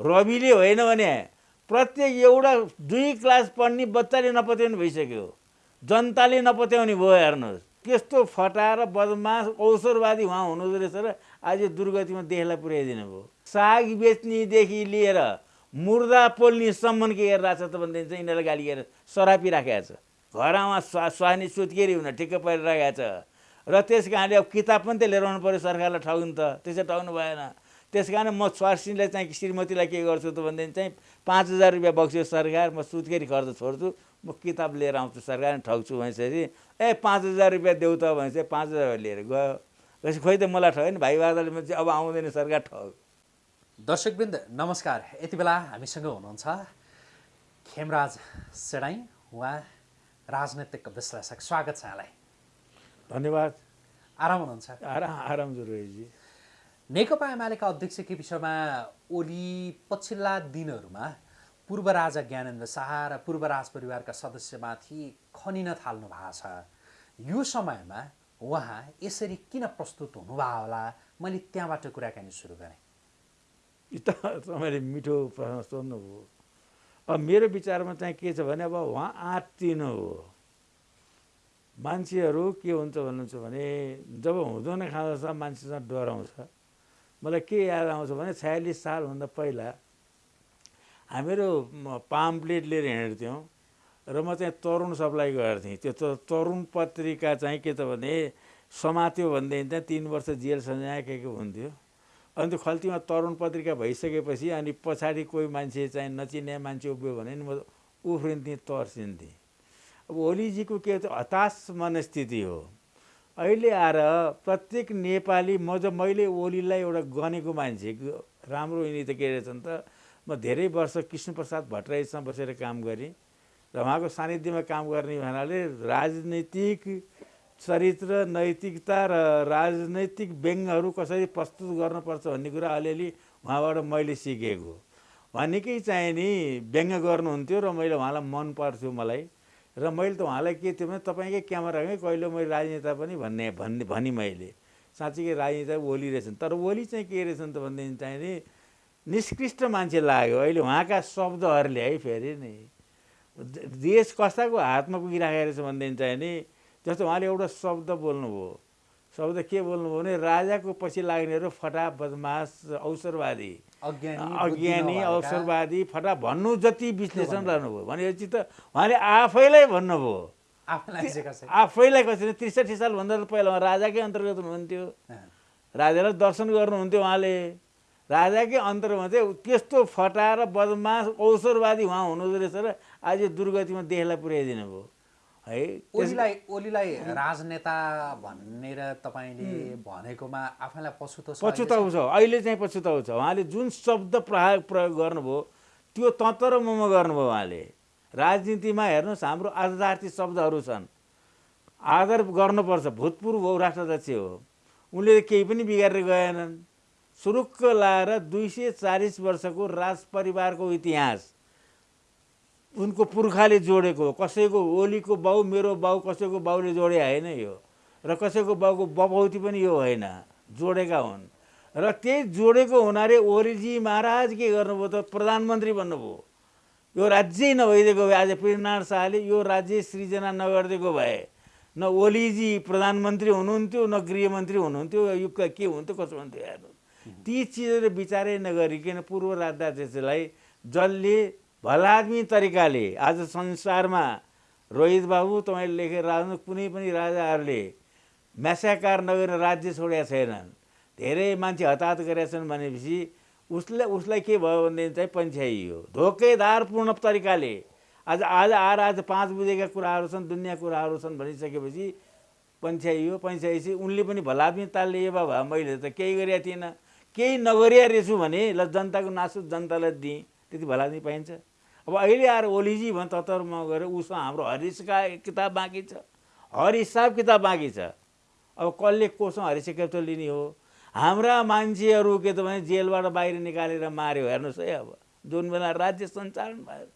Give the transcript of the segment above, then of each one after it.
रविले होइन भने प्रत्येक एउटा दुई क्लास पढ्ने बच्चाले नपत्याउने भइसक्यो। जनताले नपत्याउने भयो हेर्नुहोस्। त्यस्तो फटाएर बदमास अवसरवादी उहाँ हुनुहुँदो रहेछ र आज दुर्गतिमा देशलाई पुर्याइदिनु भयो। साग बेच्नेदेखि लिएर मुर्दा पोल्नेसम्म के गरिरहेछ त भनेदेखि चाहिँ यिनीहरूलाई गाली गरेर सरापी राखेको छ। घरमा स्वा स्वानी सुत्केरी हुन ठिक्क परिरहेको छ। र त्यस कारणले अब किताब पनि त लिएर आउनु पऱ्यो सरकारलाई ठग्नु त। त्यसै ठग्नु भएन। त्यस कारण म स्वास्नीलाई चाहिँ श्रीमतीलाई के गर्छु त भनेदेखि चाहिँ पाँच हजार रुपियाँ बग्छु सरकार म सुत्केरी खर्च छोड्छु म किताब लिएर आउँछु सरकार ठग्छु भनेपछि ए पाँच हजार रुपियाँ देऊ त भने चाहिँ पाँच हजार लिएर गयो। त्यसपछि खोइ त मलाई ठग्यो नि भाइ बादलमा चाहिँ अब आउँदैन सरकार ठग दर्शकवृन्द नमस्कार। यति बेला हामीसँग हुनुहुन्छ खेमराज सेडाई उहाँ राजनैतिक विश्लेषक। स्वागत छ यहाँलाई। धन्यवाद। आराम हुनुहुन्छ? आराम आराम जुरुजी नेकपा एमालेका अध्यक्ष केपी शर्मा ओली पछिल्ला दिनहरूमा पूर्व राजा ज्ञानेन्द्र शाह र पूर्व राज परिवारका सदस्यमाथि खनिन थाल्नु भएको छ। यो समयमा उहाँ यसरी किन प्रस्तुत हुनुभयो होला? मैले त्यहाँबाट कुराकानी सुरु गरेँ। तपाईँले मिठो प्रश्न सोध्नुभयो। अब मेरो विचारमा चाहिँ के छ भने अब उहाँ आत्तिनु हो। मान्छेहरू के हुन्छ भन्नुहुन्छ भने जब हुँदैन खाँदछ मान्छेसँग डराउँछ। मलाई के याद आउँछ भने छयालिस सालभन्दा पहिला हामीहरू पाम्प्लेट लिएर हिँड्थ्यौँ र म चाहिँ तरुण सप्लाई गर्थेँ त्यो त तरुण पत्रिका चाहिँ के त भने समात्यो भनेदेखि चाहिँ तिन वर्ष जेल सजाय के के हुन्थ्यो। अनि त्यो खल्तीमा तरुण पत्रिका भइसकेपछि अनि पछाडि कोही मान्छे चाहिँ नचिने मान्छे उभियो भने नि म उफ्रिन्थेँ तर्सिन्थेँ। अब ओलीजीको के हताश मनस्थिति हो। अहिले आएर प्रत्येक नेपाली म जब मैले ओलीलाई एउटा गनेको मान्छे राम्रो यिनी त के रहेछन् त म धेरै वर्ष कृष्णप्रसाद भट्टराईसँग बसेर काम गरेँ र उहाँको सानिध्यमा काम गर्ने हुनाले राजनैतिक चरित्र नैतिकता र राजनैतिक व्यङ्गहरू कसरी प्रस्तुत गर्नुपर्छ भन्ने कुरा अलिअलि उहाँबाट मैले सिकेको उहाँ निकै चाहिँ नि व्यङ्ग गर्नुहुन्थ्यो र मैले उहाँलाई मन पर्थ्यो मलाई। र मैले त उहाँलाई के थियो भने तपाईँकै क्यामेरामै कहिले मैले राजनेता पनि भन्ने भन्ने भनी मैले। साँच्चीकै राजनेता ओली रहेछन्। तर ओली चाहिँ के रहेछन् त भनेदेखि चाहिँ नि निष्कृष्ट मान्छे लाग्यो। अहिले उहाँका शब्दहरूले है फेरि नि। देश कस्ताको हातमा पुगिराखेको रहेछ भनेदेखि चाहिँ नि जस्तो उहाँले एउटा शब्द बोल्नुभयो। शब्द के बोल्नुभयो भने राजाको पछि लाग्नेहरू फटा बदमास अवसरवादी अज्ञानी अवसरवादी फटा भन्नु जति विश्लेषण रहनुभयो। भनेपछि त उहाँले आफैलाई भन्नुभयो। आफूलाई कसरी? त्रिसठी सालभन्दा त पहिला उहाँ राजाकै अन्तर्गत हुनुहुन्थ्यो। राजालाई दर्शन गर्नुहुन्थ्यो उहाँले। राजाकै अन्तर्गत चाहिँ त्यस्तो फटाएर बदमास अवसरवादी उहाँ हुनुहुँदो रहेछ र आज दुर्गतिमा देशलाई पुर्याइदिनु भयो है ओलीलाई ओलीलाई राजनेता भनेर तपाईँले भनेकोमा आफैलाई पछुतो छ पछुताउ छ अहिले चाहिँ पछुताउ छ उहाँले जुन शब्द प्रयोग प्रयोग गर्नुभयो त्यो तत र मम गर्नुभयो उहाँले। राजनीतिमा हेर्नुहोस् हाम्रो आदरार्थी शब्दहरू छन्। आदर गर्नुपर्छ भूतपूर्व हो राष्ट्राध्यक्ष हो। उनले केही पनि बिगारेर गएनन्। सुरुक्क लाएर दुई सय चालिस वर्षको राज परिवारको इतिहास। उनको पुर्खाले जोडेको कसैको ओलीको बाउ मेरो बाउ कसैको बाउले जोडे होइन यो। र कसैको बाउको बपौती पनि यो होइन। जोडेका हुन्। र त्यही जोडेको हुनाले ओलीजी महाराज के गर्नुभयो त प्रधानमन्त्री भन्नुभयो यो राज्यै नभइदिएको भए आज पृथ्वीनारायण शाहले यो राज्य सृजना नगरिदिएको भए न ओलीजी प्रधानमन्त्री हुनुहुन्थ्यो न गृहमन्त्री हुनुहुन्थ्यो यो क- हुन्थ्यो कसो हुन्थ्यो हेर्नु ती चिजहरू विचारै नगरिकन पूर्व राज्याध्यक्षलाई जसले भलादमी तरिकाले आज संसारमा रोहित बाबु तपाईँले लेखेर राख्नु कुनै पनि राजाहरूले म्यासाकार नगरेर राज्य छोडेका छैनन्। धेरै मान्छे हताहत गरेका छन् भनेपछि उसलाई उसलाई के भयो भनेदेखि चाहिँ पन्छ्याइयो धोकेदारपूर्ण तरिकाले आज आज आएर आज पाँच बुझेका कुराहरू छन् दुनियाँ कुराहरू छन् भनिसकेपछि पन्छ्याइयो पन्छ्याएपछि उनले पनि भलादमी तालले ए बाबा मैले त केही गरेका थिइनँ केही नगरिया रहेछु भने ल जनताको नासु जनतालाई दिएँ। त्यति भलादमी पाइन्छ। अब अहिले आएर ओलीजी भने तत्तरमा गएर उसँग हाम्रो हरिसका किताब बाँकी छ। हर हिसाब किताब बाँकी छ। अब कसले कोसँग हरिस क्यापिटल लिने हो? हाम्रा मान्छेहरू के त भने जेलबाट बाहिर निकालेर मार्यो हेर्नुहोस् है अब। जुन बेला राज्य सञ्चालन भयो।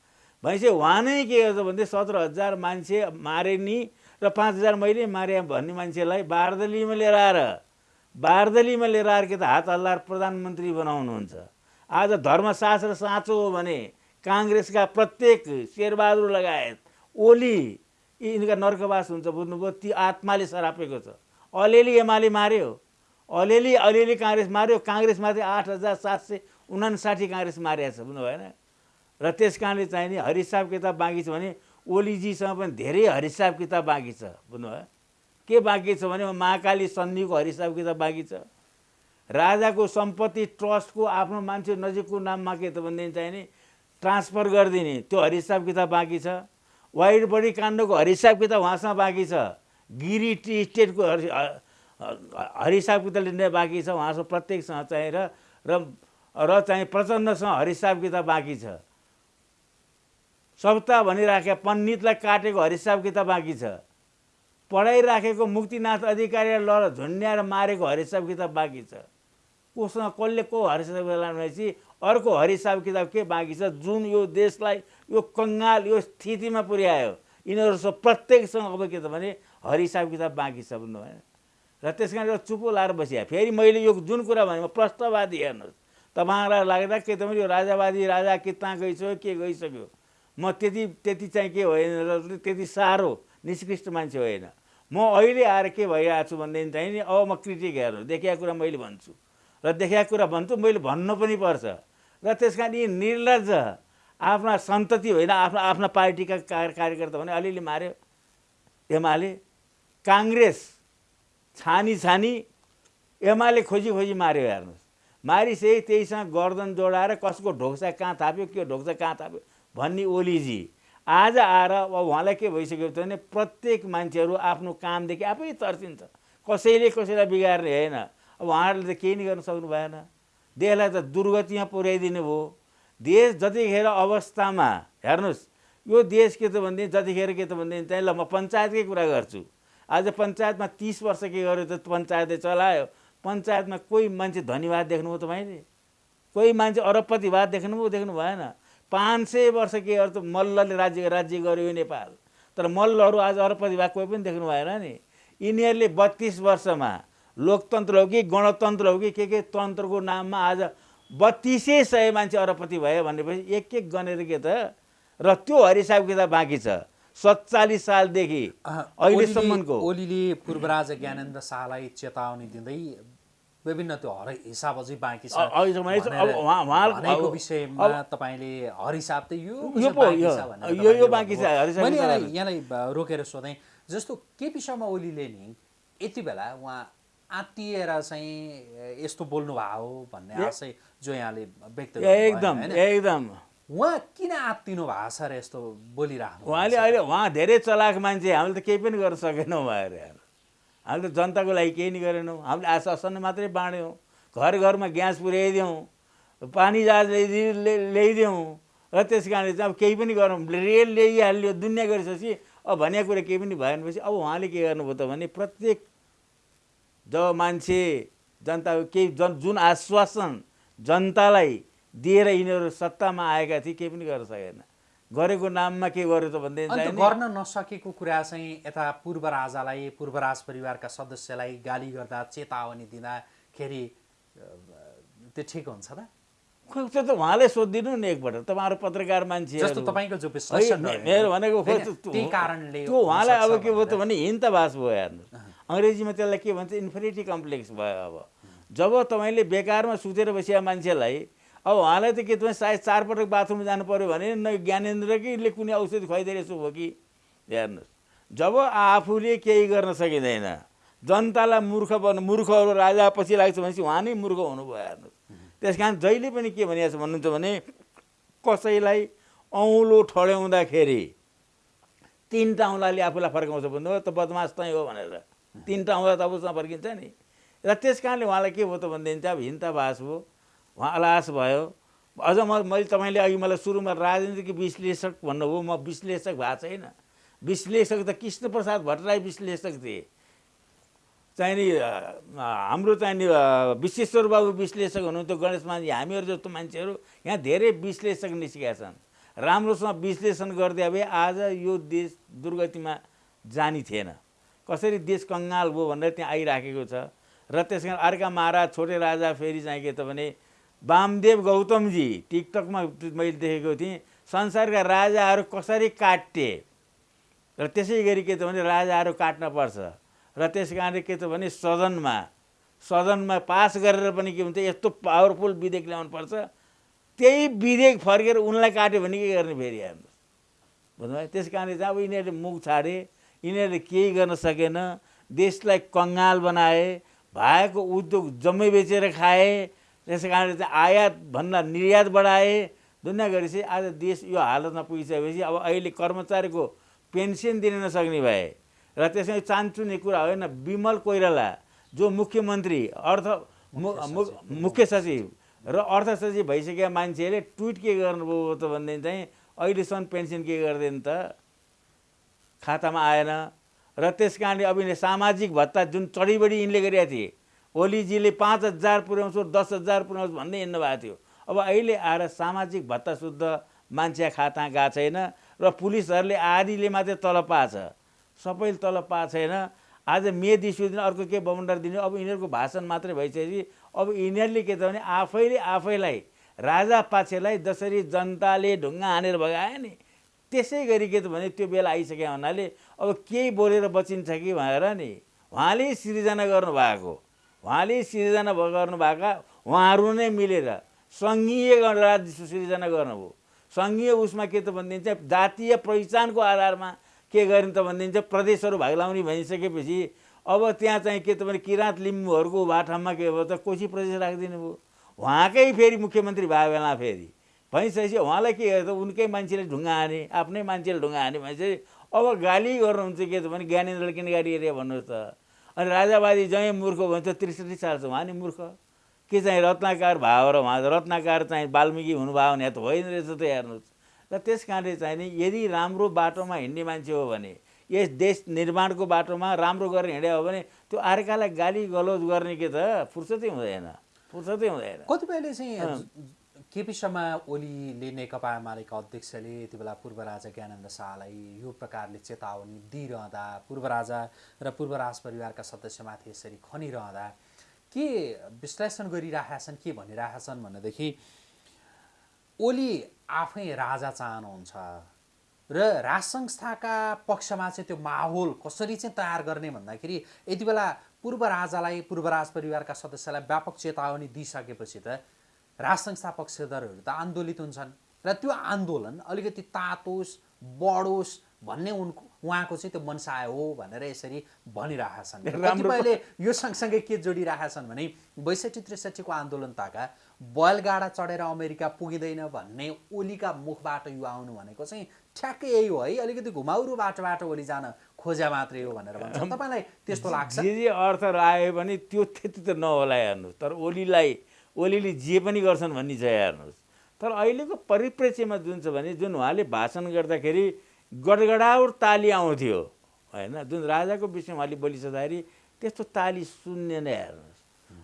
भनेपछि उहाँ नै के गर्छ भने सत्र हजार मान्छे मारे नि र पाँच हजार मैले मारे भन्ने मान्छेलाई बारदलीमा लिएर आएर बारदलीमा लिएर आएर के त हात हल्लाएर प्रधानमन्त्री बनाउनुहुन्छ। आज धर्मशास्त्र साँचो हो भने काङ्ग्रेसका प्रत्येक शेरबहादुर लगायत ओली यिनका नर्कवास हुन्छ बुझ्नुभयो ती आत्माले सरापेको छ। अलिअलि एमाले मार्यो अलिअलि अलिअलि काङ्ग्रेस मार्यो काङ्ग्रेस मात्रै आठ हजार सात सय उनासाठी काङ्ग्रेस मारिएको छ बुझ्नु भएन र त्यस कारणले चाहिँ नि हरिसाब किताब बाँकी छ भने ओलीजीसँग पनि धेरै हरिसाब किताब बाँकी छ बुझ्नुभयो? के बाँकी छ भने महाकाली सन्धिको हरिसाब किताब बाँकी छ। राजाको सम्पत्ति ट्रस्टको आफ्नो मान्छे नजिकको नाममा के त भनेदेखि चाहिँ नि ट्रान्सफर गरिदिने त्यो हरिसाब किताब बाँकी छ। वाइड बडी काण्डको हरिसाब किताब उहाँसँग बाँकी छ। गिरी टी स्टेटको हरि हरिसाब किताब लिने बाँकी छ उहाँसँग प्रत्येकसँग चाहिँ र र चाहिँ प्रचण्डसँग हरिसाब किताब बाँकी छ। सप्ताह भनिराखेका पण्डितलाई काटेको हरिसाब किताब बाँकी छ। पढाइराखेको मुक्तिनाथ अधिकारीलाई लड झुन्ड्याएर मारेको हरिसाब किताब बाँकी छ। कोसँग कसले को हरिसाब किताब भनेपछि अर्को हरिसाब किताब के बाँकी छ? जुन यो देशलाई यो कङ्गाल यो स्थितिमा पुर्यायो यिनीहरूसँग प्रत्येकसँग अब के त भने हरिसाब किताब बाँकी छ भन्नु भएन र त्यस कारण एउटा चुपो लाएर बसिया। फेरि मैले यो जुन कुरा भने प्रश्नवादी हेर्नुहोस्। तपाईँहरूलाई लाग्दा के त यो राजावादी राजा किता गइसक्यो के गइसक्यो? म त्यति त्यति चाहिँ के होइन त्यति साह्रो निष्कृष्ट मान्छे होइन। म अहिले आएर के भइरहेको छु भनेदेखि चाहिँ नि अब म क्रिटिक हेर्नु। देखेको कुरा मैले भन्छु। र देखाएको कुरा भन्छु मैले भन्नु पनि पर्छ। र त्यस कारण यी निर्लज आफ्ना सन्तति होइन आफ्ना आफ्ना पार्टीका कार्यकर्ता भने अलिअलि मार्यो। एमाले काङ्ग्रेस छानी छानी एमाले खोजी खोजी मार्यो हेर्नुहोस्। मारिसके त्यहीसँग गर्दन जोडाएर कसको ढोक्सा कहाँ थाप्यो के ढोक्सा कहाँ थाप्यो भन्ने ओलीजी। आज आएर अब उहाँलाई के भइसक्यो भने प्रत्येक मान्छेहरू आफ्नो कामदेखि आफै तर्सिन्छ। कसैले कसैलाई बिगार्ने होइन। अब उहाँहरूले त केही नै गर्न सक्नु भएन। देशलाई त दुर्गतिमा पुर्याइदिनु भयो। देश जतिखेर अवस्थामा हेर्नुहोस् यो देश के त भनेदेखि जतिखेर के त भनेदेखि चाहिँ ल म पञ्चायतकै कुरा गर्छु। आज पञ्चायतमा तिस वर्ष के गर्यो त पञ्चायतले चलायो। पञ्चायतमा कोही मान्छे धनीवाद देख्नुभयो तपाईँले कोही मान्छे अरबपतिवाद देख्नुभयो देख्नु भएन। पाँच सय वर्ष के गर्छ मल्लले राज्य राज्य गर्यो नेपाल। तर मल्लहरू आज अरबपतिवाद कोही पनि देख्नु भएन नि। यिनीहरूले बत्तिस वर्षमा लोकतन्त्र हो कि गणतन्त्र हो कि के के तन्त्रको नाममा आज बत्तिसै सय मान्छे अरबपति भयो भनेपछि एक एक गनेर के त र त्यो हरिसाब किताब बाँकी छ। सत्तालिस सालदेखि अहिलेसम्मको। ओलीले पूर्व राजा ज्ञानेन्द्र शाहलाई चेतावनी दिँदै विभिन्न त्यो हर हिसाब अझै बाँकी छ विषयमा तपाईँले हरिसाब त यो यो यो बाँकी छ। मैले यहाँलाई यहाँलाई रोकेर सोधेँ। जस्तो केपी शर्मा ओलीले नि यति बेला उहाँ आत्तिएर चाहिँ यस्तो बोल्नु भएको हो भन्ने आशय जो यहाँले व्यक्त एकदम एकदम। उहाँ किन आत्तिनु भएको छ र यस्तो बोलिरहनु उहाँले अहिले उहाँ धेरै चलाक मान्छे हामीले त केही पनि गर्न सकेनौँ भएर हामीले त जनताको लागि केही नै गरेनौँ। हामीले आश्वासन मात्रै बाँड्यौँ। घर घरमा ग्यास पुर्याइदिउँ पानी जहाज ल्याइदिउँ ल्याइदिउँ र त्यस कारणले चाहिँ अब केही पनि गरौँ। रेल ल्याइहाल्यो दुनियाँ गरिसकेपछि अब भनेको कुरा केही पनि भएन। पछि अब उहाँले के गर्नुभयो त भने प्रत्येक जब मान्छे जनताको केही जन जुन आश्वासन जनतालाई दिएर यिनीहरू सत्तामा आएका थिए केही पनि गर्न सकेन। गरेको नाममा के गर्यो त भनेदेखि गर्न नसकेको कुरा चाहिँ यता पूर्व राजालाई पूर्व राज परिवारका सदस्यलाई गाली गर्दा चेतावनी दिँदाखेरि त्यो ठिक हुन्छ त? त्यो त उहाँले सोधिदिनु नि एकपल्ट। तपाईँहरू पत्रकार मान्छे मेरो भनेको त्यो उहाँलाई अब के भयो त भने हिन्तवास भयो हेर्नु अङ्ग्रेजीमा त्यसलाई के भन्छ इन्फिनिटी कम्प्लेक्स भयो अब। जब तपाईँले बेकारमा सुतेर बसिया मान्छेलाई अब उहाँलाई त के तपाईँ सायद चारपटक बाथरुम जानु पऱ्यो भने न ज्ञानेन्द्रकैले कुनै औषधि खुवाइदिरहेको हो कि? हेर्नुहोस् जब आफूले केही गर्न सकिँदैन जनतालाई मूर्ख बन्नु मूर्खहरू राजा पछि लाग्छ भनेपछि उहाँ नै मूर्ख हुनुभयो हेर्नुहोस्। त्यस कारण जहिले पनि के भनिएको छ भन्नुहुन्छ भने कसैलाई औँलो ठड्याउँदाखेरि तिनवटा औँलाले आफूलाई फर्काउँछ भन्नुभयो त बदमास तै हो भनेर। तिनवटा औँला त अबसँग फर्किन्छ नि र त्यस कारणले उहाँलाई के भयो त भनेदेखि चाहिँ अब हिन्तावास भयो उहाँ अलास भयो। अझ म मैले तपाईँले अघि मलाई सुरुमा राजनीतिक विश्लेषक भन्नुभयो म विश्लेषक भएको छैन विश्लेषक त कृष्णप्रसाद भट्टराई विश्लेषक थिए चाहिँ नि हाम्रो चाहिँ नि विश्वेश्वर बाबु विश्लेषक हुनुहुन्थ्यो गणेश मान्छे हामीहरू जस्तो मान्छेहरू यहाँ धेरै विश्लेषक निस्केका छन्। राम्रोसँग विश्लेषण गरिदियो भए आज यो देश दुर्गतिमा जानी थिएन। कसरी देश कङ्गाल भयो भनेर त्यहाँ आइराखेको छ? र त्यस कारण अर्का महाराज छोटे राजा फेरि चाहिँ के त भने वामदेव गौतमजी टिकटकमा मैले देखेको थिएँ संसारका राजाहरू कसरी काटे र त्यसै गरी के त भने राजाहरू काट्न पर्छ। र त्यस कारणले के त भने सदनमा सदनमा पास गरेर पनि के हुन्छ यस्तो पावरफुल विधेयक ल्याउनुपर्छ त्यही विधेयक फर्केर उनलाई काट्यो भने के गर्ने फेरि हेर्नुहोस् बुझ्नुभयो? त्यस कारणले चाहिँ अब यिनीहरूले मुख छाडे। यिनीहरूले केही गर्न सकेन। देशलाई कङ्गाल बनाए भएको उद्योग जम्मै बेचेर खाए त्यस कारणले चाहिँ आयातभन्दा निर्यात बढाए। दुनियाँ गरेपछि आज देश यो हालतमा पुगिसकेपछि अब अहिले कर्मचारीको पेन्सन दिन नसक्ने भए। र त्यसमा चान्चुने कुरा होइन विमल कोइराला जो मुख्यमन्त्री अर्थ मुख्य सचिव। र अर्थ सचिव भइसकेका मान्छेले ट्विट के गर्नुभयो त भनेदेखि चाहिँ अहिलेसम्म पेन्सन के गर्दैन त? खातामा आएन। र त्यस कारणले अब यिनले सामाजिक भत्ता जुन चढीबढी यिनले गरेका थिए ओलीजीले पाँच हजार पुर्याउँछु दस हजार पुर्याउँछु भन्दै हिँड्नु भएको थियो। अब अहिले आएर सामाजिक भत्ता शुद्ध मान्छे खाता गएको छैन र पुलिसहरूले आधीले मात्रै तलब पाएको छ। सबैले तलब पाएको छैन। आज मे दिसु दिन अर्को के बमन्डर दिने अब यिनीहरूको भाषण मात्रै भइसकेपछि अब यिनीहरूले के त भने आफैले आफैलाई राजा पाछेलाई जसरी जनताले ढुङ्गा हानेर भगायो नि। त्यसै गरी के त भने त्यो बेला आइसक्यो हुनाले अब केही बोलेर बचिन्छ कि? भनेर नि उहाँले सिर्जना गर्नुभएको उहाँले सिर्जना गर्नुभएका उहाँहरू नै मिलेर सङ्घीय गणराज्य सिर्जना गर्नुभयो। सङ्घीय उसमा के त भनिदिन्छ जातीय पहिचानको आधारमा के गरिन् त भनिदिन्छ प्रदेशहरू भागलाउने भनिसकेपछि अब त्यहाँ चाहिँ के त भने किराँत लिम्बूहरूको भाठामा के भयो त कोशी प्रदेश राखिदिनु भयो। उहाँकै फेरि मुख्यमन्त्री भएको बेला फेरि भइसकेपछि उहाँलाई के त उनकै मान्छेले ढुङ्गा हाने आफ्नै मान्छेले ढुङ्गा हाने भनेपछि अब गाली गर्नुहुन्छ के त भने ज्ञानेन्द्रले किन गाली गरे भन्नुहोस् त। अनि राजावादी जहीँ मूर्ख भन्छ त्रिसठी साल छ उहाँ नि मूर्ख। के चाहिँ रत्नाकार भाव र उहाँ रत्नाकार चाहिँ वाल्मिकी हुनुभयो भने त होइन रहेछ त हेर्नुहोस्। र त्यस कारणले चाहिँ नि यदि राम्रो बाटोमा हिँड्ने मान्छे हो भने यस देश निर्माणको बाटोमा राम्रो गरेर हिँड्यो हो भने त्यो अर्कालाई गाली गलौज गर्ने के त फुर्सदै हुँदैन। फुर्सदै हुँदैन। कतिपयले चाहिँ केपी शर्मा ओलीले नेकपा एमालेका अध्यक्षले यति बेला पूर्व राजा ज्ञानन्द शाहलाई यो प्रकारले चेतावनी दिइरहँदा पूर्व राजा र पूर्व राज परिवारका सदस्यमाथि यसरी खनिरहँदा के विश्लेषण गरिरहेका छन् के भनिरहेका छन् भनेदेखि ओली आफै राजा चाहनुहुन्छ र राज संस्थाका पक्षमा चाहिँ त्यो माहौल कसरी चाहिँ तयार गर्ने भन्दाखेरि यति बेला पूर्व राजालाई पूर्व राज परिवारका सदस्यलाई व्यापक चेतावनी दिइसकेपछि त राज संस्था पक्षधरहरू त आन्दोलित हुन्छन्। र त्यो आन्दोलन अलिकति तातोस् बढोस् भन्ने उनको उहाँको चाहिँ त्यो मनसाय हो भनेर यसरी भनिरहेका छन् कतिपयले यो सँगसँगै के जोडिरहेका छन् भने बैसठी त्रिसठीको आन्दोलन ताका बैलगाडा चढेर अमेरिका पुगिँदैन भन्ने ओलीका मुखबाट यो आउनु भनेको चाहिँ ठ्याक्कै यही हो है। अलिकति घुमाउरो बाटोबाट ओली जान खोज्या मात्रै हो भनेर भन्छ तपाईँलाई त्यस्तो लाग्छ? जे जे अर्थ आयो भने त्यो त्यति त नहोला हेर्नुहोस्। तर ओलीलाई ओलीले जे पनि गर्छन् भन्ने छ हेर्नुहोस्। तर अहिलेको परिप्रेक्ष्यमा जुन छ भने जुन उहाँले भाषण गर्दाखेरि गडगडाउट ताली आउँथ्यो होइन? जुन राजाको विषयमा उहाँले बोलिसक्दाखेरि त्यस्तो ताली शून्य नै हेर्नुहोस्।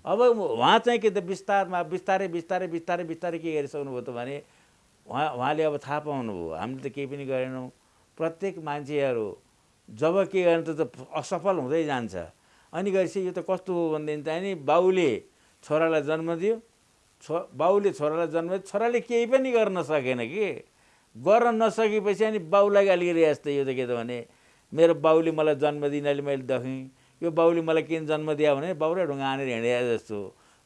अब उहाँ चाहिँ के त बिस्तारमा बिस्तारै बिस्तारै बिस्तारै बिस्तारै के गरिसक्नुभयो त भने उहाँ उहाँले अब थाहा पाउनुभयो हामीले त केही पनि गरेनौँ। प्रत्येक मान्छेहरू जब के गर्ने त असफल हुँदै जान्छ। अनि गएपछि यो त कस्तो हो भनेदेखि चाहिँ नि बाउले छोरालाई जन्म दियो। छो बाउले छोरालाई जन्म दियो। छोराले केही पनि गर्न सकेन कि। गर्न नसकेपछि अनि बाउलाई गरे जस्तै यो त के त भने मेरो बाउले मलाई जन्म दिनाले मैले देखेँ। यो बाउले मलाई किन जन्म दियो भने बाउले ढुङ्गा हानेर हिँडे जस्तो।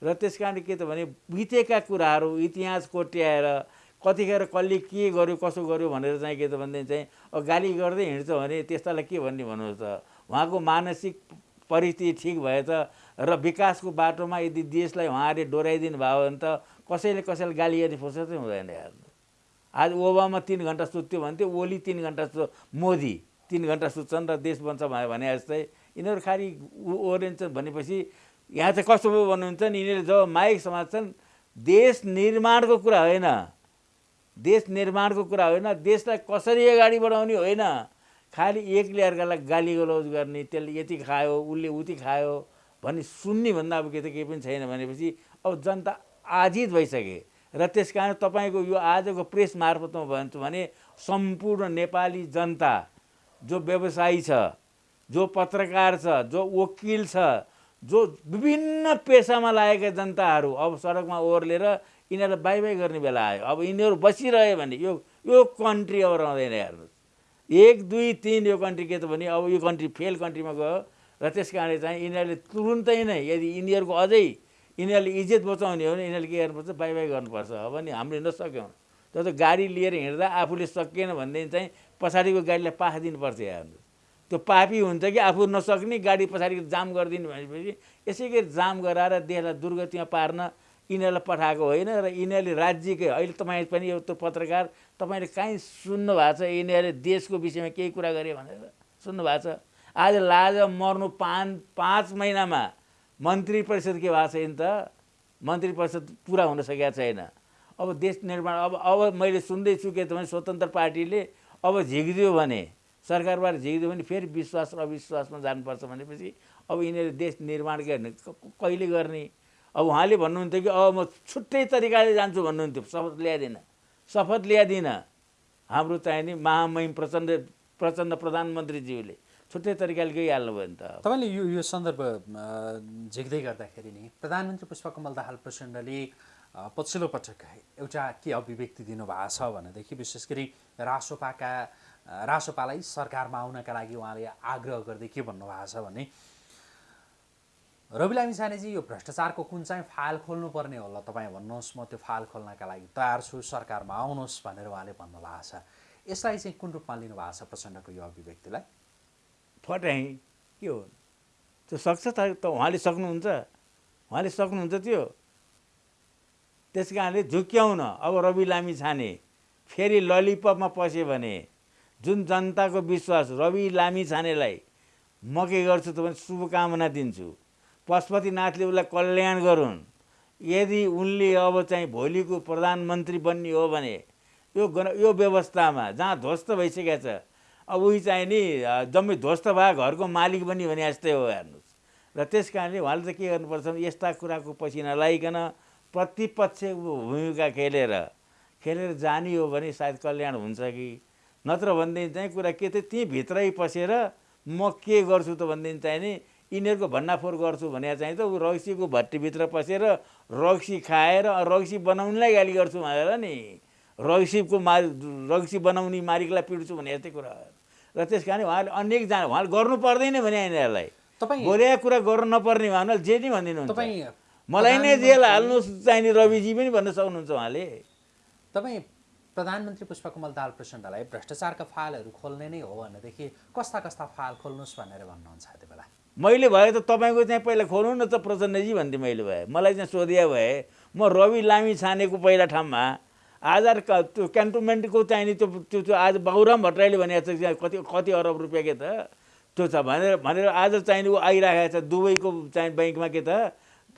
र त्यस कारणले के त भने बितेका कुराहरू इतिहास कोट्याएर कतिखेर कसले के गर्यो कसो गर्यो भनेर चाहिँ के त भनेदेखि चाहिँ अब गाली गर्दै हिँड्छ भने त्यस्तालाई के भन्ने भन्नुहोस् त? उहाँको मानसिक परिस्थिति ठिक भए त र विकासको बाटोमा यदि देशलाई उहाँहरूले डोराइदिनु भयो भने त कसैले कसैलाई गाली गर्ने फुर्सदै हुँदैन हेर्नु आज ओबामा तिन घन्टा सुत्थ्यो भन्थ्यो ओली तिन घन्टा सु मोदी तिन घन्टा सुत्छन् र देश बन्छ भने जस्तै। यिनीहरू खालि ओरेन्छन् भनेपछि यहाँ चाहिँ कस्तो पो भन्नुहुन्छ नि यिनीहरूले जब माइक समात्छन् देश निर्माणको कुरा होइन। देश निर्माणको कुरा होइन। देशलाई कसरी अगाडि बढाउने होइन। खालि एकले अर्कालाई गाली गलौज गर्ने त्यसले यति खायो उसले उति खायो। भन्ने सुन्ने भन्दा अब के त केही पनि छैन भनेपछि अब जनता आजित भइसके र त्यस कारण तपाईँको यो आजको प्रेस मार्फतमा भन्छु भने सम्पूर्ण नेपाली जनता जो व्यवसायी छ जो पत्रकार छ जो वकिल छ जो विभिन्न पेसामा लागेका जनताहरू अब सडकमा ओर्लेर यिनीहरूलाई बाई बाई गर्ने बेला आयो। अब यिनीहरू बसिरह्यो भने यो यो कन्ट्री अब रहँदैन हेर्नुहोस्। एक दुई तिन यो कन्ट्री के त भने अब यो कन्ट्री फेल कन्ट्रीमा गयो। र त्यस कारणले चाहिँ यिनीहरूले तुरुन्तै नै यदि यिनीहरूको अझै यिनीहरूले इज्जत बचाउने हो भने यिनीहरूले के गर्नुपर्छ? बाई बाई गर्नुपर्छ। अब नि हामीले नसक्यौँ। तर त गाडी लिएर हिँड्दा आफूले सकिएन भनेदेखि चाहिँ पछाडिको गाडीलाई पाख दिनुपर्छ हेर्नु त्यो पापी हुन्छ कि आफू नसक्ने गाडी पछाडि जाम गरिदिनु भनेपछि यसै गरी जाम गराएर देशलाई दुर्गतिमा पार्न यिनीहरूलाई पठाएको होइन र यिनीहरूले राज्यकै अहिले तपाईँ पनि यो त्यो पत्रकार तपाईँले काहीँ सुन्नु भएको छ? यिनीहरूले देशको विषयमा केही कुरा गरे भनेर सुन्नु भएको छ। आज लाज मर्नु पाँच पाँच महिनामा मन्त्री परिषद के भएको छैन त मन्त्री परिषद पुरा हुन सकेका छैन। अब देश निर्माण अब अब मैले सुन्दैछु के त स्वतन्त्र पार्टीले अब झिकिदियो भने सरकारबाट झिकिदियो भने फेरि विश्वास र अविश्वासमा जानुपर्छ भनेपछि अब यिनीहरूले देश निर्माण क- कहिले गर्ने? अब उहाँले भन्नुहुन्थ्यो कि अब म छुट्टै तरिकाले जान्छु भन्नुहुन्थ्यो। शपथ ल्याइदिनँ। शपथ ल्याइदिनँ। हाम्रो चाहिँ नि महामहिम प्रचण्ड प्रचण्ड प्रधानमन्त्रीज्यूले। छुट्टै तरिकाले गइहाल्नु भयो नि त तपाईँले यो यो सन्दर्भ झिक्दै गर्दाखेरि नि प्रधानमन्त्री पुष्पकमल दाहाल प्रचण्डले पछिल्लो पटक एउटा के अभिव्यक्ति दिनुभएको छ भनेदेखि विशेष गरी रासोपाका रासोपालाई सरकारमा आउनका लागि उहाँले आग्रह गर्दै के भन्नुभएको छ भने रवि लामी छानेजी यो भ्रष्टाचारको कुन चाहिँ फाइल खोल्नुपर्ने होला तपाईँ भन्नुहोस् म त्यो फाइल खोल्नका लागि तयार छु सरकारमा आउनुहोस् भनेर उहाँले भन्नुभएको छ। यसलाई चाहिँ कुन रूपमा लिनुभएको छ प्रचण्डको यो अभिव्यक्तिलाई? फटाइ के हो? त्यो सक्छ त उहाँले सक्नुहुन्छ। उहाँले सक्नुहुन्छ त्यो। त्यस कारणले झुक्क्याउन अब रवि लामी छाने फेरि ललिपपमा पस्यो भने जुन जनताको विश्वास रवि लामी छानेलाई म के गर्छु त भने शुभकामना दिन्छु। पशुपतिनाथले उसलाई कल्याण गरून्। यदि उनले अब चाहिँ भोलिको प्रधानमन्त्री बन्ने हो भने यो यो व्यवस्थामा जहाँ ध्वस्त भइसकेको छ अब उही चाहिँ नि जम्मै ध्वस्त भए घरको मालिक बन्ने भने जस्तै हो हेर्नुहोस्। र त्यस कारणले उहाँले त के गर्नुपर्छ भने यस्ता कुराको पछि नलाइकन प्रतिपक्षको भूमिका खेलेर खेलेर जाने हो भने सायद कल्याण हुन्छ कि? नत्र भनेदेखि चाहिँ कुरा के थियो? त्यहीँ भित्रै पसेर म के गर्छु त भनेदेखि चाहिँ नि यिनीहरूको भन्नाफोर गर्छु भने चाहिँ त ऊ रक्सीको भट्टीभित्र पसेर रक्सी खाएर रक्सी बनाउनेलाई गाली गर्छु भनेर नि। रक्सीको मार रक्सी बनाउने मालिकलाई पिट्छु भने यस्तै कुरा हो। र त्यस कारण उहाँले अनेकजना उहाँले गर्नु पर्दैन भने यिनीहरूलाई। तपाईँ बोलेको कुरा गर्नु नपर्ने भने जे नि भनिदिनुहुन्छ। तपाईँ मलाई नै जेल हाल्नुहोस् चाहिने रविजी पनि भन्न सक्नुहुन्छ उहाँले। तपाईँ प्रधानमन्त्री पुष्पकमल दाहाल प्रचण्डलाई भ्रष्टाचारका फाइलहरू खोल्ने नै हो भनेदेखि कस्ता कस्ता फाइल खोल्नुहोस् भनेर भन्नुहुन्छ त्यति बेला मैले भए त तपाईँको चाहिँ पहिला खोल्नु न त प्रचण्डजी भन्थेँ मैले भए। मलाई चाहिँ सोधिया भए म रवि लामी छानेको पहिला ठाउँमा आधार क- त्यो क्यान्टोनमेन्टको चाहिँ नि त्यो त्यो त्यो आज बाबुराम भट्टराईले भनेको छ कति कति अरब रुपियाँ के त? त्यो छ भनेर भनेर आज चाहिँ नि ऊ आइरहेको छ दुबईको चाहिँ ब्याङ्कमा के त?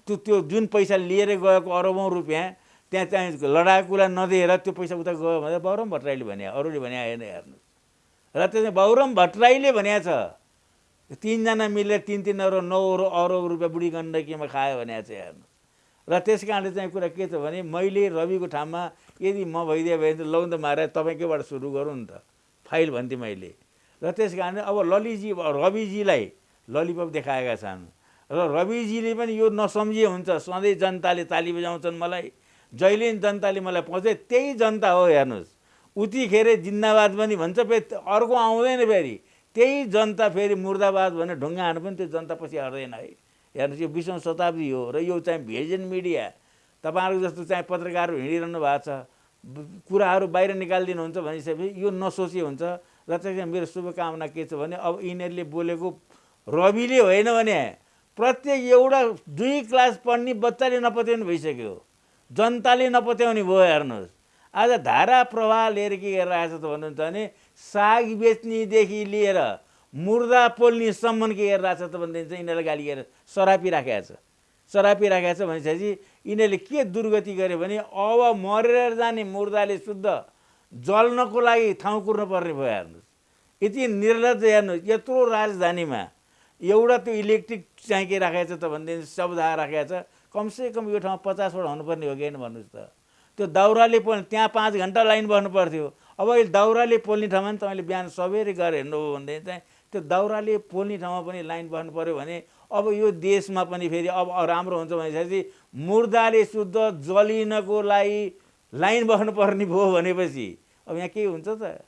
त्यो त्यो जुन पैसा लिएर गएको अरबौँ रुपियाँ त्यहाँ चाहिँ लडाकुलाई नदिएर त्यो पैसा उता गयो भनेर बाबुराम भट्टराईले भने अरूले भने आएन हेर्नु। र त्यो बाबुराम भट्टराईले भनेको छ तिनजना मिलेर तिन तिन अरब नौ अरब अरब रुपियाँ बुढी गण्डकीमा खायो भने चाहिँ हेर्नु। र त्यस कारणले चाहिँ कुरा के छ भने मैले रविको ठाउँमा यदि म भइदियो भने त लौ त तपाईँकैबाट सुरु गरौँ नि त फाइल भन्थेँ मैले। र त्यस कारणले अब ललिजी रविजीलाई ललिपप देखाएका छन्। र रविजीले पनि यो नसम्झिए हुन्छ सधैँ जनताले ताली बजाउँछन् मलाई। जहिले जनताले मलाई पाउँछ त्यही जनता हो हेर्नुहोस्। उतिखेर जिन्दाबाद पनि भन्छ फेरि अर्को आउँदैन फेरि। त्यही जनता फेरि मुर्दाबाद भनेर ढुङ्गा हान्नु पनि त्यो जनता पछि हट्दैन है। हेर्नुहोस् यो बिसौँ शताब्दी हो र यो चाहिँ भेजन मिडिया तपाईँहरूको जस्तो चाहिँ पत्रकारहरू हिँडिरहनु भएको छ कुराहरू बाहिर निकालिदिनुहुन्छ भनिसकेपछि यो नसोचे हुन्छ र चाहिँ मेरो शुभकामना के छ भने अब यिनीहरूले बोलेको रविले होइन भने प्रत्येक एउटा दुई क्लास पढ्ने बच्चाले नपत्याउने भइसक्यो। जनताले नपत्याउने भयो हेर्नुहोस्। आज धारा प्रवाह लिएर के गरिरहेको छ त भन्नुहुन्छ भने साग बेच्नेदेखि लिएर मुर्दा पोल्नेसम्म के गरिरहेको छ त भनेदेखि चाहिँ यिनीहरूलाई गाली गरेर सरापी राखेको छ। सरापी राखेको छ भनेपछि यिनीहरूले के दुर्गति गर्यो भने अब मरेर जाने मुर्दाले शुद्ध जल्नको लागि ठाउँ कुर्नु पर्ने भयो हेर्नुहोस्। यति निर्लज हेर्नुहोस् यत्रो राजधानीमा एउटा त्यो इलेक्ट्रिक चाहिँ के राखेको छ त भनेदेखि शब्द राखेको छ। कमसेकम यो ठाउँमा पचासवटा हुनुपर्ने हो कि भन्नुहोस् त। त्यो दाउराले पोल्ने त्यहाँ पाँच घन्टा लाइन बस्नु पर्थ्यो। अब अहिले दाउराले पोल्ने ठाउँमा पनि तपाईँले बिहान सबेरै गएर हेर्नुभयो भनेदेखि चाहिँ त्यो दाउराले पोल्ने ठाउँमा पनि लाइन बस्नु पऱ्यो भने अब यो देशमा पनि फेरि अब राम्रो हुन्छ भनेपछि मुर्दाले शुद्ध जलिनको लागि लाइन बस्नुपर्ने भयो भनेपछि अब यहाँ के हुन्छ त?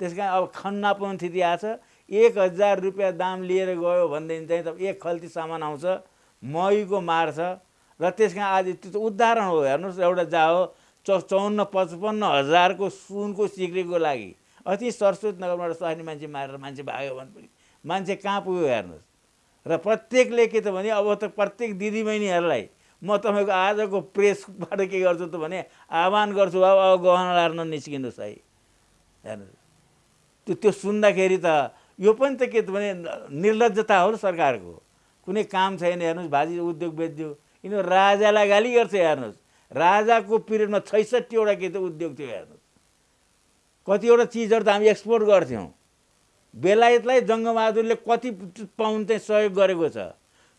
त्यस कारण अब खन्ना पाउने स्थिति छ एक हजार रुपियाँ दाम लिएर गयो भनेदेखि चाहिँ त एक खल्ती सामान आउँछ महीको मार छ र त्यस कारण आज त्यो त उदाहरण हो। हेर्नुहोस् एउटा जाओ चौ चौन्न पचपन्न हजारको सुनको सिक्रीको लागि। अति सरस्वत नगरबाट स्वास्नी मान्छे मारेर मान्छे भाग्यो भने पनि मान्छे कहाँ पुग्यो हेर्नुहोस्। र प्रत्येकले के त भने अब त प्रत्येक दिदीबहिनीहरूलाई म तपाईँको आजको प्रेसबाट के गर्छु त भने आह्वान गर्छु अब अब गहना लाएर निस्किनुहोस् है। हेर्नुहोस्। त्यो त्यो सुन्दाखेरि त यो पनि त के त भने निर्लजता हो सरकारको। कुनै काम छैन हेर्नुहोस् भाजी उद्योग बेचिदियो यिनीहरू राजालाई गाली गर्छ हेर्नुहोस्। राजाको पिरियडमा छैसठीवटा के त उद्योग थियो हेर्नुहोस्। कतिवटा चिजहरू त हामी एक्सपोर्ट गर्थ्यौँ। बेलायतलाई जङ्गबहादुरले कति पाउन्ड चाहिँ सहयोग गरेको छ?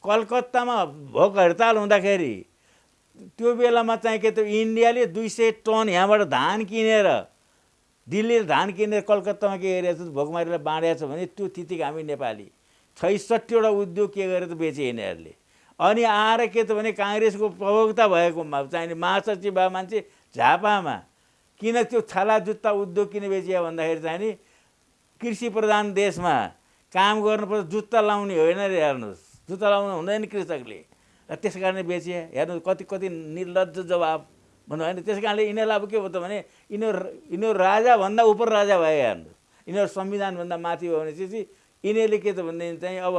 कलकत्तामा भोक हडताल हुँदाखेरि त्यो बेलामा चाहिँ के त इन्डियाले दुई सय टन यहाँबाट धान किनेर दिल्लीले धान किनेर कलकत्तामा के गरेको छ भोकमारीलाई बाँडेको छ भने त्यो तितिक हामी नेपाली। छैसठीवटा उद्योग के गरेर बेचे यिनीहरूले? अनि आएर के त भने काङ्ग्रेसको प्रवक्ता भएको चाहिने महासचिव मान्छे झापामा किन त्यो छाला जुत्ता उद्योग किन बेचियो भन्दाखेरि चाहिँ नि कृषि प्रधान देशमा काम गर्नुपर्छ जुत्ता लाउने होइन रे हेर्नुहोस्। जुत्ता लाउनु हुँदैन कृषकले। र त्यस कारणले बेचिए हेर्नुहोस् कति कति निर्लज जवाब भन्नु होइन। त्यस कारणले यिनीहरूलाई अब के भयो त भने यिनीहरू यिनीहरू राजाभन्दा उप राजा भए हेर्नुहोस्। यिनीहरू संविधानभन्दा माथि भयो भनेपछि यिनीहरूले के त भनेदेखि चाहिँ अब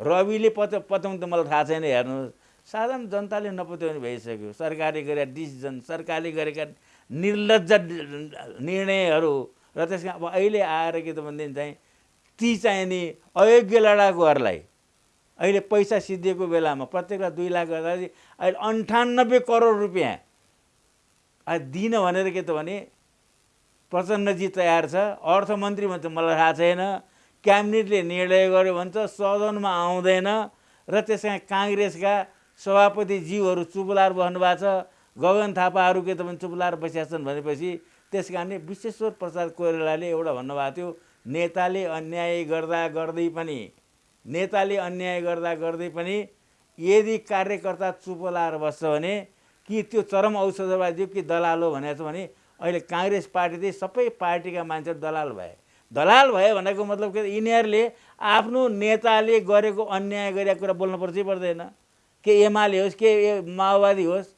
रविले पत पत्याउनु त मलाई थाहा छैन हेर्नुहोस्। साधारण जनताले नपत्याउने भइसक्यो। सरकारले गरेका डिसिजन सरकारले गरेका निर्लज निर्णयहरू र त्यसमा अब अहिले आएर के त भनेदेखि चाहिँ ती चाहिँ नि अयोग्य लडाकुहरूलाई अहिले पैसा सिद्धिएको बेलामा प्रत्येकलाई दुई लाख गर्दाखेरि अहिले अन्ठानब्बे करोड रुपियाँ। दिन भनेर के त भने प्रचण्डजी तयार छ अर्थमन्त्री भन्छ मलाई थाहा छैन क्याबिनेटले निर्णय गर्यो भन्छ सदनमा आउँदैन। र त्यसमा काङ्ग्रेसका सभापतिज्यूहरू चुपलार बस्नुभएको छ। गगन थापाहरू के त भने चुपलार बसिया छन् भनेपछि त्यस कारणले विश्वेश्वर प्रसाद कोइरालाले एउटा भन्नुभएको थियो नेताले अन्याय गर्दा गर्दै पनि नेताले अन्याय गर्दा गर्दै पनि यदि कार्यकर्ता चुप लाएर बस्छ भने कि त्यो चरम औषधवादी कि दलाल हो भनेको छ भने अहिले काङ्ग्रेस पार्टी चाहिँ सबै पार्टीका मान्छेहरू दलाल भए। दलाल भयो भनेको मतलब के? यिनीहरूले आफ्नो नेताले गरेको अन्याय गरेको कुरा बोल्नु पर्छ पर्दैन। के एमाले होस् के माओवादी होस्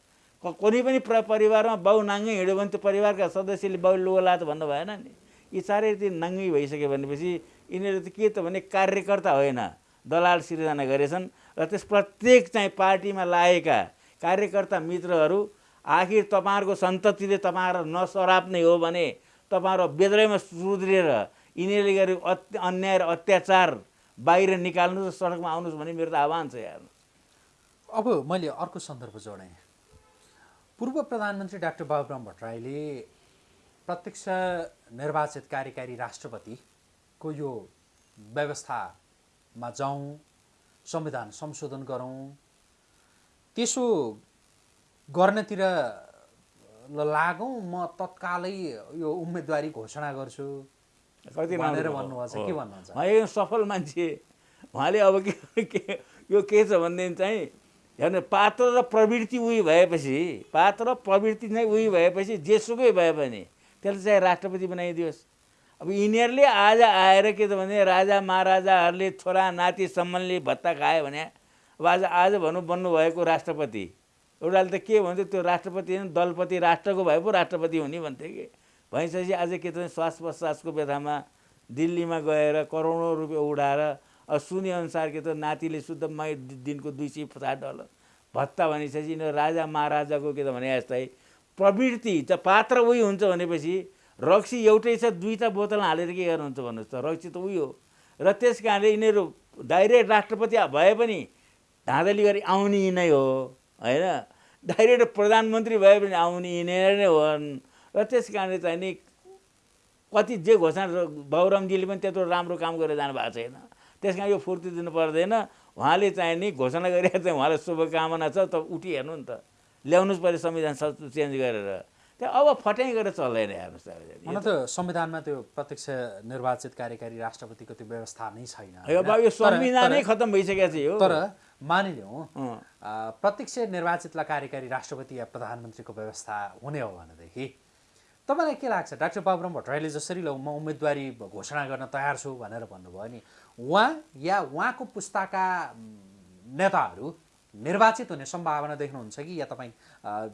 कुनै पनि प्र परिवारमा बाउ नाङ्गै हिँड्यो भने त्यो परिवारका सदस्यले बाउ लुगा त भन्नु भएन नि। यी चारैतिर नाङ्गै भइसक्यो भनेपछि यिनीहरू त के त भने कार्यकर्ता होइन दलाल सिर्जना गरेछन् र त्यस प्रत्येक चाहिँ पार्टीमा लागेका कार्यकर्ता मित्रहरू आखिर तपाईँहरूको सन्ततिले तपाईँहरू नसराप्ने हो भने तपाईँहरू बेद्रैमा सुध्रिएर यिनीहरूले अत्य अन्याय र अत्याचार बाहिर निकाल्नुहोस् सडकमा आउनुहोस् भन्ने मेरो त आह्वान छ हेर्नु अब मैले अर्को सन्दर्भ जोडेँ। पूर्व प्रधानमन्त्री डाक्टर बाबुराम भट्टराईले प्रत्यक्ष निर्वाचित कार्यकारी राष्ट्रपतिको यो व्यवस्थामा जाउँ संविधान संशोधन गरौँ त्यसो गर्नतिर लागौँ म तत्कालै यो उम्मेदवारी घोषणा गर्छु कति भनेर राम्रो भन्नुभएको छ हो। के भन्नुहुन्छ एकदम सफल मान्छे उहाँले अब के के यो के छ भनेदेखि चाहिँ हेर्नु पात्र र प्रवृत्ति उही भएपछि पात्र प्रवृत्ति नै उही भएपछि जेसुकै भए पनि त्यसलाई चाहिँ राष्ट्रपति बनाइदियोस्। अब यिनीहरूले आज आएर के त भने राजा महाराजाहरूले छोरा नातिसम्मले भत्ता खायो भने अब आज आज भनौँ बन्नुभएको राष्ट्रपति। एउटाले त के भन्थ्यो त्यो राष्ट्रपति होइन दलपति राष्ट्रको भए पो राष्ट्रपति हुने भन्थ्यो कि। भइसकेपछि आज के त भने श्वास प्रश्वासको व्यथामा दिल्लीमा गएर करोडौँ रुपियाँ उडाएर अब सुनेअनुसार के त नातिले शुद्ध मै दिनको दुई सय पचास डलर भत्ता भनिसकेपछि यिनीहरू राजा महाराजाको के त भने जस्तै प्रवृत्ति त पात्र उही हुन्छ भनेपछि रक्सी एउटै छ दुईवटा बोतल हालेर के गर्नुहुन्छ भन्नुहोस् त? रक्सी त उही हो। र त्यस कारणले यिनीहरू डाइरेक्ट राष्ट्रपति भए पनि धाँधली गरी आउने यिनै हो होइन? डाइरेक्ट प्रधानमन्त्री भए पनि आउने यिनीहरू नै हुन्। र त्यस कारणले चाहिँ नि कति जे घोषणा बाबुरामजीले पनि त्यत्रो राम्रो काम गरेर जानु भएको छैन। त्यस कारण यो फुर्ती दिनु पर्दैन। उहाँले चाहिँ नि घोषणा गरेर चाहिँ उहाँलाई शुभकामना छ त उठी हेर्नु नि त। ल्याउनुहोस् पऱ्यो संविधान चेन्ज गरेर। त्यहाँ अब फट्याइ गरेर चल्दैन हेर्नुहोस् त हुन त संविधानमा त्यो प्रत्यक्ष निर्वाचित कार्यकारी राष्ट्रपतिको त्यो व्यवस्था नै छैन? यो संविधानै खत्तम भइसकेको छ यो। तर मानिलिउँ प्रत्यक्ष निर्वाचितलाई कार्यकारी राष्ट्रपति या प्रधानमन्त्रीको व्यवस्था हुने हो भनेदेखि तपाईँलाई के लाग्छ? डाक्टर बाबुराम भट्टराईले जसरी ल म उम्मेदवारी घोषणा गर्न तयार छु भनेर भन्नुभयो नि उहाँ या उहाँको पुस्ताका नेताहरू निर्वाचित हुने सम्भावना देख्नुहुन्छ कि? या तपाईँ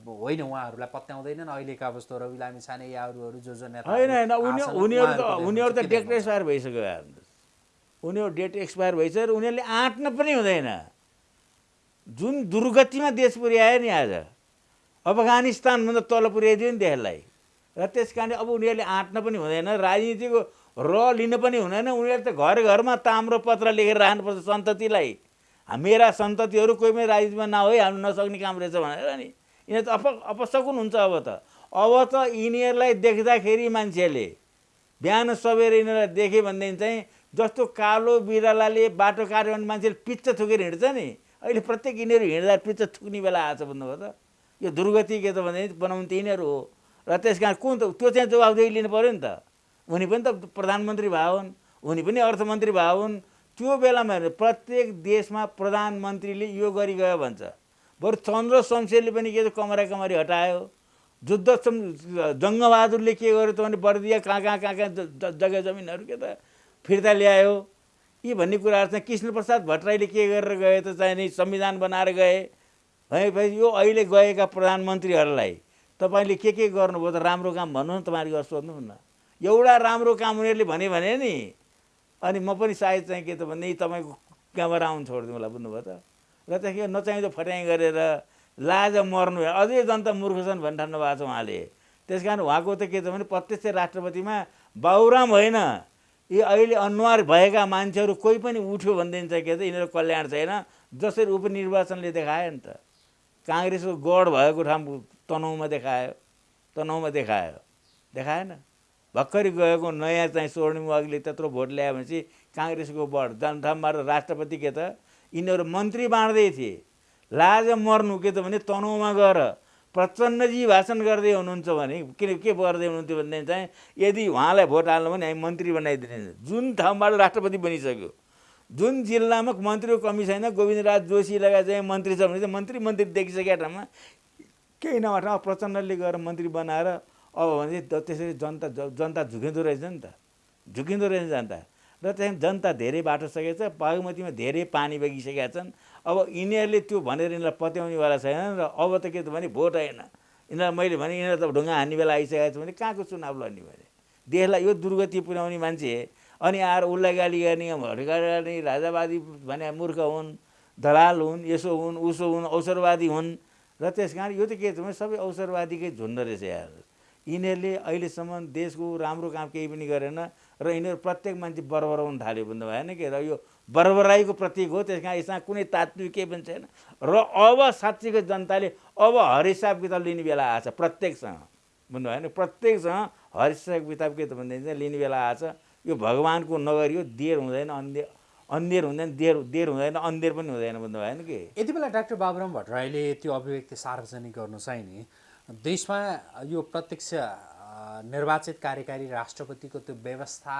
होइन उहाँहरूलाई पत्याउँदैनन्? अहिलेका जस्तो रवि लामी छाने या अरू अरू जो जो नेता होइन होइन उनी उनीहरू त उनीहरू त डेट एक्सपायर भइसक्यो उनीहरू डेट एक्सपायर भइसक्यो र उनीहरूले आँट्न पनि हुँदैन। जुन दुर्गतिमा देश पुर्यायो नि आज अफगानिस्तानभन्दा तल पुर्याइदियो नि देशलाई। र त्यस कारणले अब उनीहरूले आँट्न पनि हुँदैन राजनीतिको र लिन पनि हुँदैन उनीहरूले त घर घरमा ताम्रो पत्र लेखेर राख्नुपर्छ सन्ततिलाई। मेरा सन्ततिहरू कोही पनि राजनीतिमा नहोइ हाल्नु नसक्ने काम रहेछ भनेर नि। यिनीहरू त अप अपसकुन हुन्छ अब त। अब त यिनीहरूलाई देख्दाखेरि मान्छेले बिहान सबेर यिनीहरूलाई देख्यो भनेदेखि चाहिँ जस्तो कालो बिरालाले बाटो काट्यो भने मान्छेले पिच्च थुकेर हिँड्छ नि। अहिले प्रत्येक यिनीहरू हिँड्दा पिच्च थुक्ने बेला छ भन्नुभयो त। यो दुर्गति के त भने बनाउनु त यिनीहरू हो। र त्यस कारण कुन त्यो चाहिँ जवाबदेही लिनु पऱ्यो नि त। उनी पनि त प्रधानमन्त्री भए हुन् उनी पनि अर्थमन्त्री भए हुन् त्यो बेलामा प्रत्येक देशमा प्रधानमन्त्रीले यो गरी गयो भन्छ। बरु चन्द्र शमशेरले पनि के कमरा कमरी हटायो। जुद्ध जङ्गबहादुरले के गर्यो त भने बर्दिया कहाँ कहाँ कहाँ कहाँ जग्गा जमिनहरू के त फिर्ता ल्यायो। यी भन्ने कुराहरू चाहिँ कृष्णप्रसाद भट्टराईले के गरेर गए त चाहिँ नि संविधान बनाएर गए। भनेपछि यो अहिले गएका प्रधानमन्त्रीहरूलाई तपाईँले के के गर्नुभयो त राम्रो काम भन्नु न तपाईँले गरेर सोध्नुहोस् न। एउटा राम्रो काम उनीहरूले भने भने नि। अनि म पनि सायद चाहिँ के त भने तपाईँको कहाँबाट आउनु छोडिदिउँ होला बुझ्नुभयो त। र त्यसको नचाहिँदो फट्याइ गरेर लाज मर्नु अझै जनता मूर्ख छन् भन्ने ठान्नु भएको छ उहाँले। त्यस कारण उहाँको त के त भने प्रत्यक्ष राष्ट्रपतिमा बाबुराम होइन। यी अहिले अनुहार भएका मान्छेहरू कोही पनि उठ्यो भनेदेखि चाहिँ के त यिनीहरू कल्याण छैन। जसरी उपनिर्वाचनले देखायो नि त। काङ्ग्रेसको गढ भएको ठाउँ तनहुमा देखायो तनहुमा देखायो। देखाएन। भर्खरै गएको नयाँ चाहिँ स्वर्णिम वागले त्यत्रो भोट ल्यायो भनेपछि काङ्ग्रेसको बढ जनठामबाट राष्ट्रपति के त? यिनीहरू मन्त्री बाँड्दै थिए। लाज मर्नु के त भने तनहुमा गएर प्रचण्डजी भाषण गर्दै हुनुहुन्छ भने किन के गर्दै हुनुहुन्थ्यो भनेदेखि चाहिँ यदि उहाँलाई भोट हाल्नु भने हामी मन्त्री बनाइदिने जुन ठाउँबाट राष्ट्रपति बनिसक्यो। जुन जिल्लामा मन्त्रीको कमी छैन गोविन्दराज जोशी लगायत चाहिँ मन्त्री छ भने चाहिँ मन्त्री मन्त्री देखिसकेका ठाउँमा केही नभए ठाउँमा प्रचण्डले गएर मन्त्री बनाएर अब भने त्यसरी जनता जनता झुकिँदो रहेछ नि त। झुकिँदो रहेछ जनता। र त्यहाँ जनता धेरै बाटो सकेको छ बागमतीमा धेरै पानी बगिसकेका छन्। अब यिनीहरूले त्यो भनेर यिनीहरूलाई पत्याउनेवाला छैन र अब त के त भने भोट होइन यिनीहरूलाई मैले भने यिनीहरू त ढुङ्गा हान्ने बेला आइसकेको छ भने कहाँको चुनाव लड्ने भने देशलाई यो दुर्गति पुर्याउने मान्छे अनि आएर उसलाई गाली गर्ने भटगाडी गर्ने राजावादी भने मूर्ख हुन् दलाल हुन् यसो हुन् उसो हुन् अवसरवादी हुन्। र त्यस कारण यो त के छ भने सबै अवसरवादीकै झुन्ड रहेछ यार यिनीहरूले अहिलेसम्म देशको राम्रो काम केही पनि गरेन र यिनीहरू प्रत्येक मान्छे बरबराउनु थाल्यो भन्दा भएन कि? र यो बरबराईको प्रतीक हो त्यस कारण यसमा कुनै तात्विक केही पनि छैन। र अब साँच्चीको जनताले अब हरिसाब किताब लिने बेला आएछ प्रत्येकसँग। बुझ्नु भएन प्रत्येकसँग हरिसाब किताब के त भनेदेखि चाहिँ लिने बेला आएछ यो भगवान्को नगरी हो देर हुँदैन अन्धेर अन्धेर हुँदैन देर देर हुँदैन अन्धेर पनि हुँदैन भन्नु भएन कि? यति बेला डाक्टर बाबुराम भट्टराईले त्यो अभिव्यक्ति सार्वजनिक गर्नु चाहिँ नि देशमा यो प्रत्यक्ष निर्वाचित कार्यकारी राष्ट्रपतिको त्यो व्यवस्था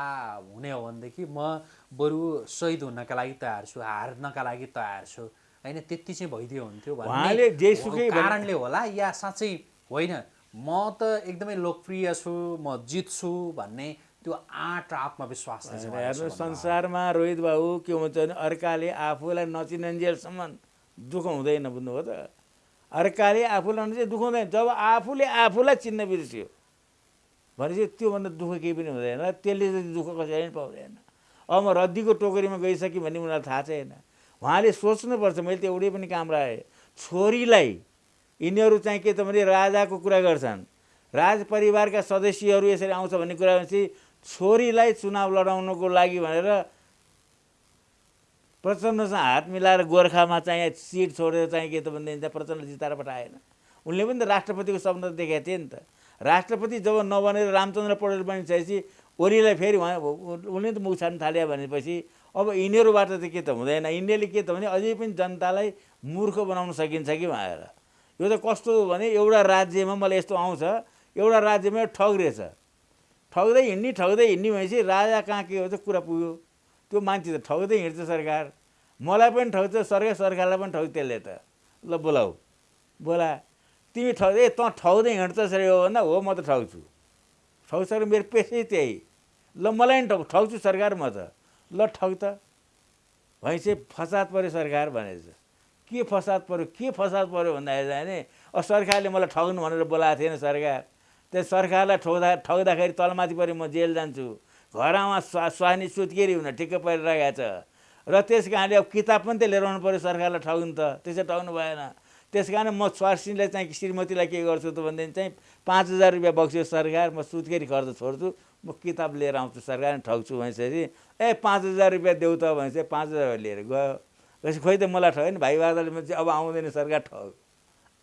हुने हो भनेदेखि म बरु शहीद हुनका लागि तयार छु हार्नका लागि तयार छु। होइन त्यति चाहिँ भइदियो हुन्थ्यो उहाँले जेसुकै भने- कारणले होला या साँच्चै होइन? म त एकदमै लोकप्रिय छु म जित्छु भन्ने त्यो आँट उहाँले हेर्नु। संसारमा रोहित बाबु के हुन्छ भने अर्काले आफूलाई नचिनन्जेलसम्म दुःख हुँदैन बुझ्नुभयो त। अर्काले आफूलाई नचिने दुःख हुँदैन जब आफूले आफूलाई चिन्न बिर्स्यो भनेपछि त्योभन्दा दुःख केही पनि हुँदैन। त्यसले चाहिँ दुःख कसैले पनि पाउँदैन। अब म रद्दीको टोकरीमा गइसकेँ भन्ने उनीहरूलाई थाहा छैन। उहाँले सोच्नुपर्छ मैले त एउटै पनि काम राखेँ। छोरीलाई यिनीहरू चाहिँ के त भने राजाको कुरा गर्छन्। राज परिवारका सदस्यहरू यसरी आउँछ भन्ने कुरा भनेपछि छोरीलाई चुनाव लडाउनको लागि भनेर प्रचण्डसँग हात मिलाएर गोर्खामा चाहिँ सिट छोडेर चाहिँ के त भनेदेखि चाहिँ प्रचण्ड जिताएर पठाएन उनले पनि त राष्ट्रपतिको सपना देखाएको थिए नि त। राष्ट्रपति जब नबनेर रामचन्द्र पौडेल बनिसकेपछि ओलीलाई फेरि उहाँ उनले त मुख छाड्न थाल्यो भनेपछि अब यिनीहरूबाट त के त हुँदैन। यिनीहरूले के त भने अझै पनि जनतालाई मूर्ख बनाउन सकिन्छ कि भनेर। यो त कस्तो भने एउटा राज्यमा मलाई यस्तो आउँछ एउटा राज्यमा ठग रहेछ ठग्दै हिँड्ने ठग्दै हिँड्ने भनेपछि राजा कहाँ के हो त कुरा पुग्यो। त्यो मान्छे त ठग्दै हिँड्छ सरकार। मलाई पनि ठग्छ सरकार सरकारलाई पनि ठग्छ त्यसले त। ल बोलाऊ बोला। तिमी ठग ए तँ ठग्दै हिँड्छस् रे हो भन्दा हो म त ठग्छु। ठग्छ र मेरो पेसै त्यही। ल मलाई नि ठग ठग्छु सरकार म त। ल ठग त। भनेपछि फसाद पऱ्यो सरकार भनेछ। के फसाद पऱ्यो के फसाद पऱ्यो भन्दाखेरि चाहिँ नि अब सरकारले मलाई ठग्नु भनेर बोलाएको थिएन सरकार। त्यो सरकारलाई ठग्दा ठग्दाखेरि तलमाथि पऱ्यो म जेल जान्छु। घरमा स्वा स्वानी सुत्केरी हुन ठिक्क परिरहेको छ। र त्यस कारणले अब किताब पनि त लिएर आउनु पऱ्यो सरकारलाई ठग्नु त। त्यसै ठग्नु भएन। त्यस कारण म स्वास्नीलाई चाहिँ श्रीमतीलाई के गर्छु त भनेदेखि चाहिँ पाँच हजार रुपियाँ बक्स्यो सरकार म सुत्केरी खर्च छोड्छु म किताब लिएर आउँछु सरकार ठग्छु भनेपछि ए पाँच हजार रुपियाँ देऊ त भनेपछि पाँच हजार लिएर गयो। भनेपछि खोइ त मलाई ठग्यो नि भाइ बाजाले चाहिँ अब आउँदैन सरकार ठग